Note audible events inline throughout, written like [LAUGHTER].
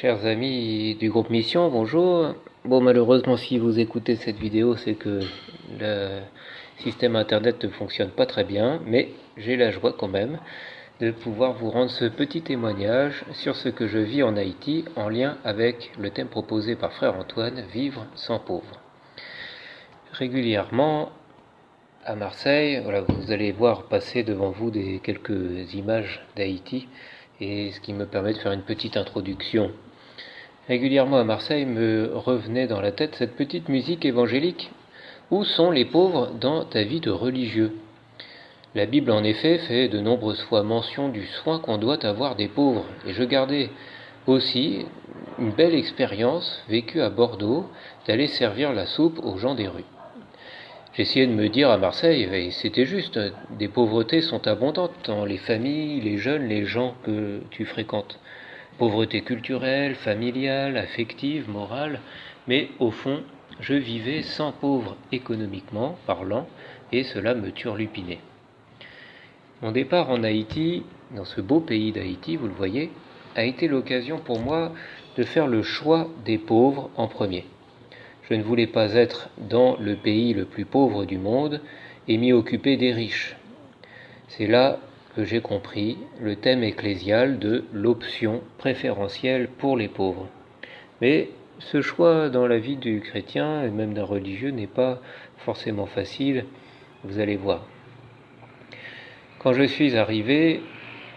Chers amis du groupe Mission, bonjour. Bon, malheureusement, si vous écoutez cette vidéo, c'est que le système internet ne fonctionne pas très bien, mais j'ai la joie quand même de pouvoir vous rendre ce petit témoignage sur ce que je vis en Haïti en lien avec le thème proposé par frère Antoine, Vivre sans pauvre. Régulièrement, à Marseille, vous allez voir passer devant vous des quelques images d'Haïti et ce qui me permet de faire une petite introduction. Régulièrement à Marseille me revenait dans la tête cette petite musique évangélique. Où sont les pauvres dans ta vie de religieux? La Bible en effet fait de nombreuses fois mention du soin qu'on doit avoir des pauvres, et je gardais aussi une belle expérience vécue à Bordeaux d'aller servir la soupe aux gens des rues. J'essayais de me dire à Marseille, et c'était juste, des pauvretés sont abondantes dans les familles, les jeunes, les gens que tu fréquentes. Pauvreté culturelle, familiale, affective, morale, mais au fond, je vivais sans pauvre économiquement parlant, et cela me turlupinait. Mon départ en Haïti, dans ce beau pays d'Haïti, vous le voyez, a été l'occasion pour moi de faire le choix des pauvres en premier. Je ne voulais pas être dans le pays le plus pauvre du monde et m'y occuper des riches. C'est là j'ai compris le thème ecclésial de l'option préférentielle pour les pauvres. Mais ce choix dans la vie du chrétien et même d'un religieux n'est pas forcément facile, vous allez voir. Quand je suis arrivé,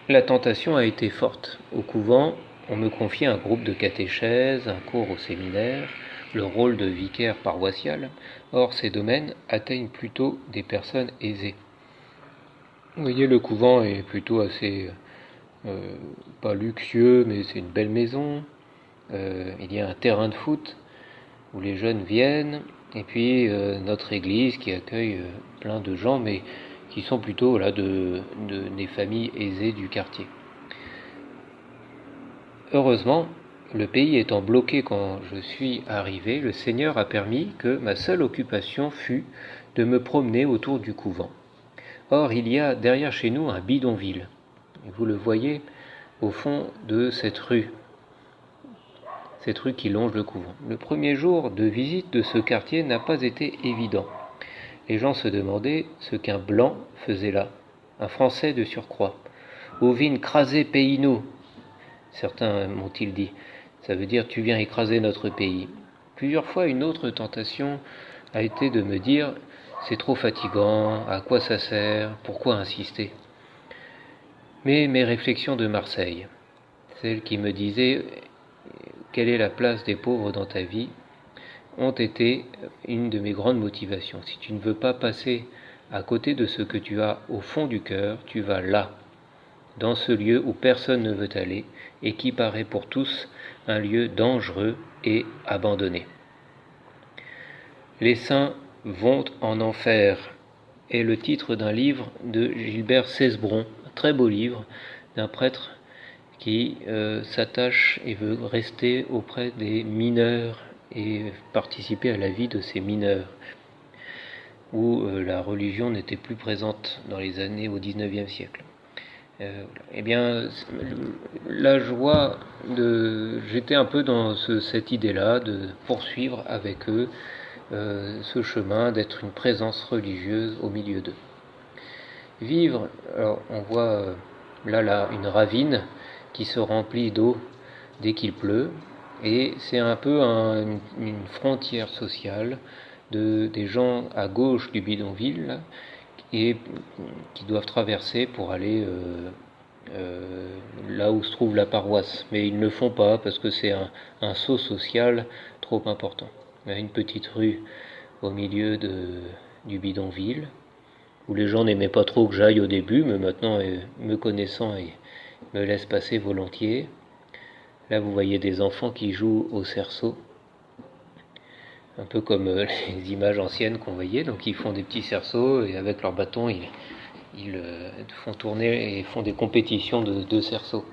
la tentation a été forte. Au couvent, on me confiait un groupe de catéchèses, un cours au séminaire, le rôle de vicaire paroissial. Or, ces domaines atteignent plutôt des personnes aisées. Vous voyez, le couvent est plutôt assez, euh, pas luxueux, mais c'est une belle maison. Euh, il y a un terrain de foot où les jeunes viennent, et puis euh, notre église qui accueille plein de gens, mais qui sont plutôt là, de, des familles aisées du quartier. Heureusement, le pays étant bloqué quand je suis arrivé, le Seigneur a permis que ma seule occupation fût de me promener autour du couvent. Or, il y a derrière chez nous un bidonville. Vous le voyez au fond de cette rue, cette rue qui longe le couvent. Le premier jour de visite de ce quartier n'a pas été évident. Les gens se demandaient ce qu'un blanc faisait là, un Français de surcroît. Ovine crasé pays certains m'ont-ils dit. Ça veut dire tu viens écraser notre pays. Plusieurs fois, une autre tentation a été de me dire c'est trop fatigant, à quoi ça sert, pourquoi insister? Mais mes réflexions de Marseille, celles qui me disaient quelle est la place des pauvres dans ta vie, ont été une de mes grandes motivations. Si tu ne veux pas passer à côté de ce que tu as au fond du cœur, tu vas là, dans ce lieu où personne ne veut aller et qui paraît pour tous un lieu dangereux et abandonné. Les saints vont en enfer est le titre d'un livre de Gilbert Cesbron, un très beau livre d'un prêtre qui euh, s'attache et veut rester auprès des mineurs et participer à la vie de ces mineurs, où euh, la religion n'était plus présente dans les années au XIXe siècle. Euh, eh bien, la joie de. J'étais un peu dans cette idée-là de poursuivre avec eux euh, ce chemin, d'être une présence religieuse au milieu d'eux. Vivre, alors on voit euh, là, là une ravine qui se remplit d'eau dès qu'il pleut, et c'est un peu une frontière sociale de, des gens à gauche du bidonville et qui doivent traverser pour aller euh, là où se trouve la paroisse. Mais ils ne le font pas parce que c'est un, saut social trop important. Une petite rue au milieu de, du bidonville où les gens n'aimaient pas trop que j'aille au début, mais maintenant, euh, me connaissant, ils me laissent passer volontiers. Là, vous voyez des enfants qui jouent au cerceau un peu comme euh, [LAUGHS] les images anciennes qu'on voyait. Donc ils font des petits cerceaux et avec leur bâton, ils, ils euh, font tourner et font des compétitions de, de cerceaux.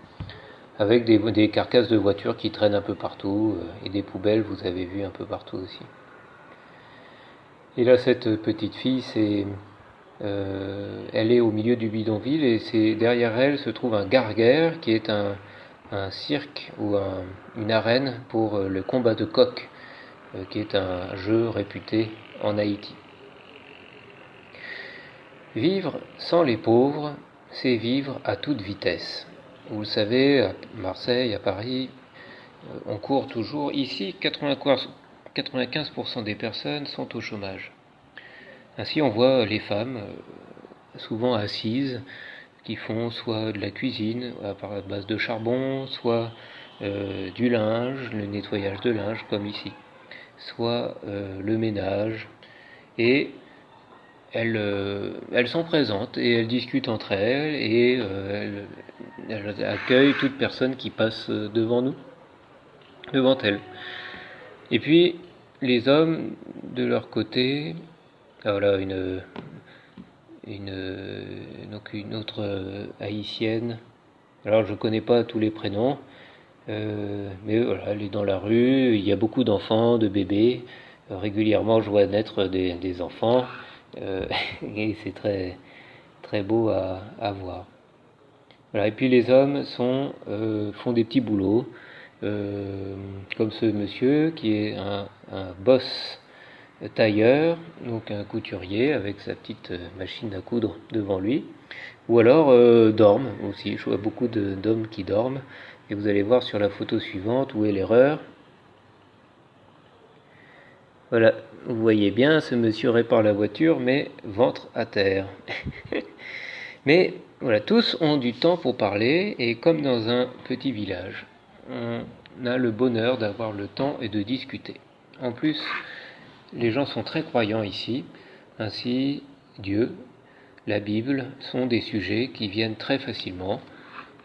Avec des, carcasses de voitures qui traînent un peu partout euh, et des poubelles, vous avez vu un peu partout aussi. Et là, cette petite fille, c'est, euh, elle est au milieu du bidonville et c'est derrière elle se trouve un garguère qui est un, un cirque ou une arène pour le combat de coq, qui est un jeu réputé en Haïti. Vivre sans les pauvres, c'est vivre à toute vitesse. Vous le savez, à Marseille, à Paris, on court toujours. Ici, 95% des personnes sont au chômage. Ainsi, on voit les femmes, souvent assises, qui font soit de la cuisine à base de charbon, soit euh, du linge, le nettoyage de linge comme ici, soit euh, le ménage. Et elles, euh, elles, sont présentes et elles discutent entre elles et elles, elles, accueillent toute personne qui passe devant nous, devant elles. Et puis les hommes, de leur côté, ah, voilà une, une, donc une autre euh, haïtienne. Alors je connais pas tous les prénoms, euh, mais voilà, elle est dans la rue, il y a beaucoup d'enfants, de bébés. Euh, régulièrement, je vois naître des, enfants, [LAUGHS] et c'est très, beau à, voir. Et puis les hommes sont, font des petits boulots, comme ce monsieur qui est un, boss tailleur, donc un couturier avec sa petite euh, machine à coudre devant lui, ou alors euh, dorment aussi. Je vois beaucoup d'hommes qui dorment, et vous allez voir sur la photo suivante où est l'erreur. Voilà, vous voyez bien, ce monsieur répare la voiture, mais ventre à terre. [LAUGHS] mais voilà, tous ont du temps pour parler, et comme dans un petit village, on a le bonheur d'avoir le temps et de discuter. En plus, les gens sont très croyants ici, ainsi Dieu, la Bible sont des sujets qui viennent très facilement,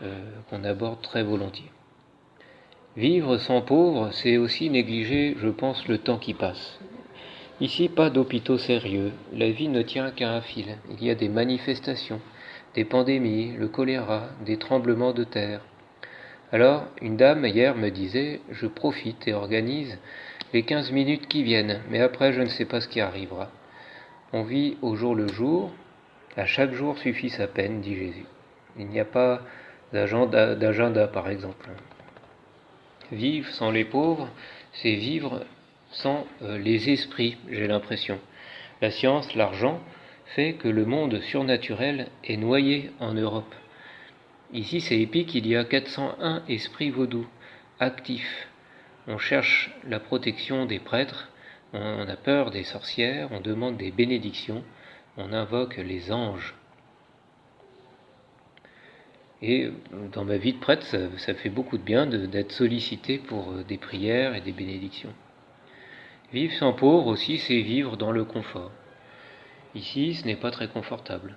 euh, qu'on aborde très volontiers. Vivre sans pauvres, c'est aussi négliger, je pense, le temps qui passe. Ici, pas d'hôpitaux sérieux, la vie ne tient qu'à un fil. Il y a des manifestations, des pandémies, le choléra, des tremblements de terre. Alors, une dame hier me disait, je profite et organise les quinze minutes qui viennent, mais après je ne sais pas ce qui arrivera. On vit au jour le jour, à chaque jour suffit sa peine, dit Jésus. Il n'y a pas d'agenda, par exemple. Vivre sans les pauvres, c'est vivre sans euh, les esprits, j'ai l'impression. La science, l'argent, fait que le monde surnaturel est noyé en Europe. Ici, c'est épique, il y a 401 esprits vaudous actifs on cherche la protection des prêtres, on a peur des sorcières, on demande des bénédictions, on invoque les anges. Et dans ma vie de prêtre, ça, fait beaucoup de bien d'être sollicité pour euh, des prières et des bénédictions. Vivre sans pauvre aussi, c'est vivre dans le confort. Ici, ce n'est pas très confortable.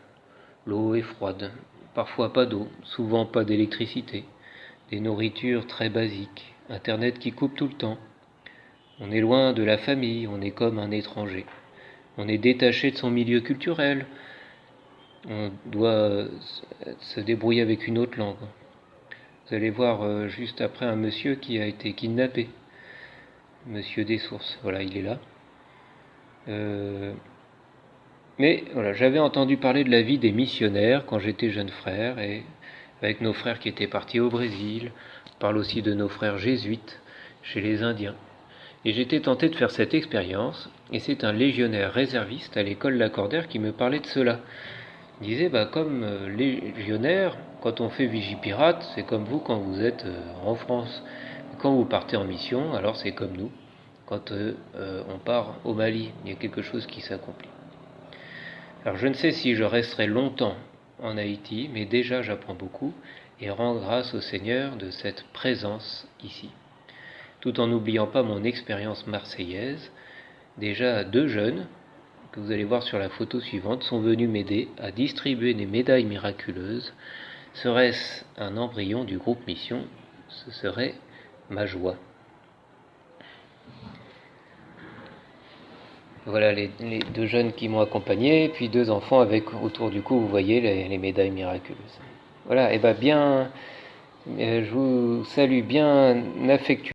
L'eau est froide, parfois pas d'eau, souvent pas d'électricité, des nourritures très basiques, Internet qui coupe tout le temps. On est loin de la famille, on est comme un étranger. On est détaché de son milieu culturel. On doit se débrouiller avec une autre langue. Vous allez voir euh, juste après un monsieur qui a été kidnappé. Monsieur des sources, voilà, il est là. Euh, mais voilà, j'avais entendu parler de la vie des missionnaires quand j'étais jeune frère et avec nos frères qui étaient partis au Brésil, parle aussi de nos frères jésuites chez les Indiens. Et j'étais tenté de faire cette expérience, et c'est un légionnaire réserviste à l'école Lacordaire qui me parlait de cela. Disait, bah, comme euh, légionnaire, quand on fait Vigipirate, c'est comme vous quand vous êtes euh, en France. Quand vous partez en mission, alors c'est comme nous. Quand euh, on part au Mali, il y a quelque chose qui s'accomplit. Alors je ne sais si je resterai longtemps en Haïti, mais déjà j'apprends beaucoup, et rends grâce au Seigneur de cette présence ici. Tout en n'oubliant pas mon expérience marseillaise, déjà deux jeunes, que vous allez voir sur la photo suivante, sont venus m'aider à distribuer des médailles miraculeuses. Serait-ce un embryon du groupe Mission Ce serait ma joie. Voilà les, deux jeunes qui m'ont accompagné, puis deux enfants avec autour du cou, vous voyez, les médailles miraculeuses. Voilà, et bien bien, euh, je vous salue bien affectueusement.